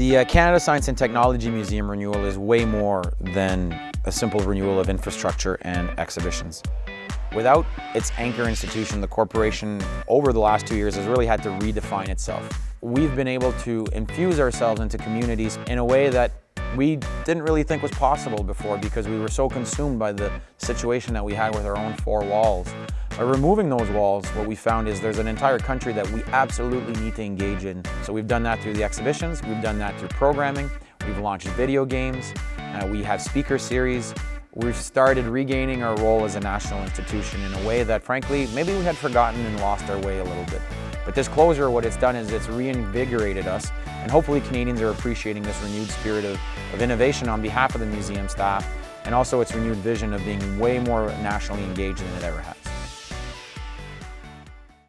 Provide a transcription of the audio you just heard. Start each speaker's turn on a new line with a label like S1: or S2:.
S1: The uh, Canada Science and Technology Museum renewal is way more than a simple renewal of infrastructure and exhibitions. Without its anchor institution, the corporation over the last two years has really had to redefine itself. We've been able to infuse ourselves into communities in a way that we didn't really think was possible before because we were so consumed by the situation that we had with our own four walls. By removing those walls, what we found is there's an entire country that we absolutely need to engage in. So we've done that through the exhibitions, we've done that through programming, we've launched video games, uh, we have speaker series, we've started regaining our role as a national institution in a way that frankly, maybe we had forgotten and lost our way a little bit. But this closure, what it's done is it's reinvigorated us and hopefully Canadians are appreciating this renewed spirit of, of innovation on behalf of the museum staff and also its renewed vision of being way more nationally engaged than it ever has.